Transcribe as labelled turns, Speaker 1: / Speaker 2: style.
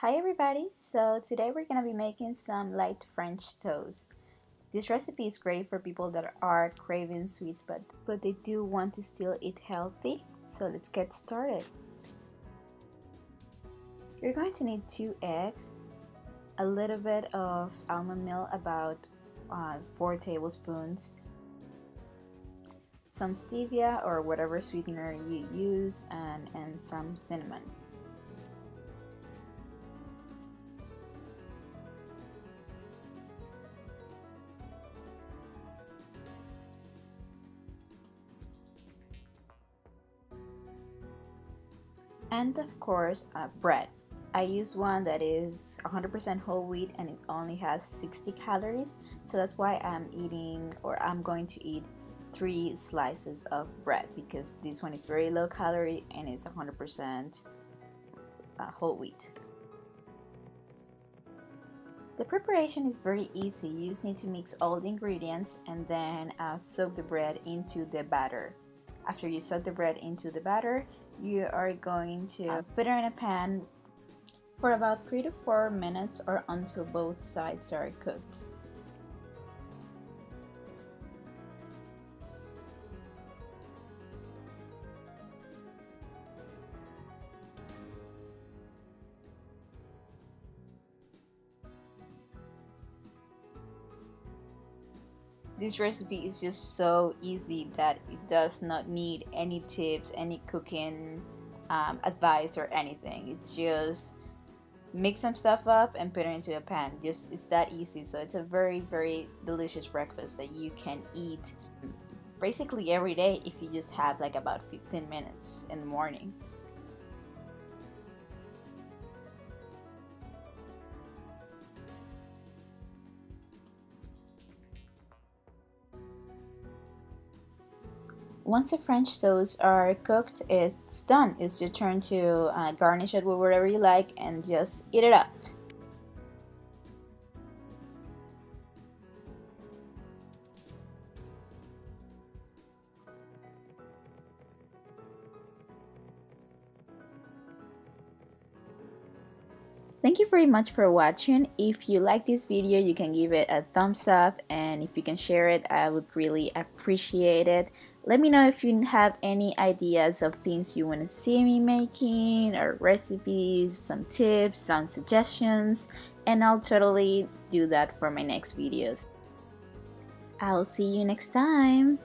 Speaker 1: Hi everybody, so today we're gonna be making some light French toast. This recipe is great for people that are craving sweets but, but they do want to still eat healthy, so let's get started. You're going to need two eggs, a little bit of almond milk, about uh, 4 tablespoons, some stevia or whatever sweetener you use, and, and some cinnamon. And of course uh, bread. I use one that is 100% whole wheat and it only has 60 calories. So that's why I'm eating or I'm going to eat three slices of bread because this one is very low calorie and it's 100% uh, whole wheat. The preparation is very easy. You just need to mix all the ingredients and then uh, soak the bread into the batter after you soak the bread into the batter, you are going to put it in a pan for about 3 to 4 minutes or until both sides are cooked. This recipe is just so easy that it does not need any tips any cooking um, advice or anything. It's just mix some stuff up and put it into a pan. Just it's that easy. So it's a very very delicious breakfast that you can eat basically every day if you just have like about 15 minutes in the morning once the French toasts are cooked, it's done. It's your turn to uh, garnish it with whatever you like and just eat it up. Thank you very much for watching. If you like this video, you can give it a thumbs up and if you can share it, I would really appreciate it. Let me know if you have any ideas of things you want to see me making or recipes, some tips, some suggestions, and I'll totally do that for my next videos. I'll see you next time.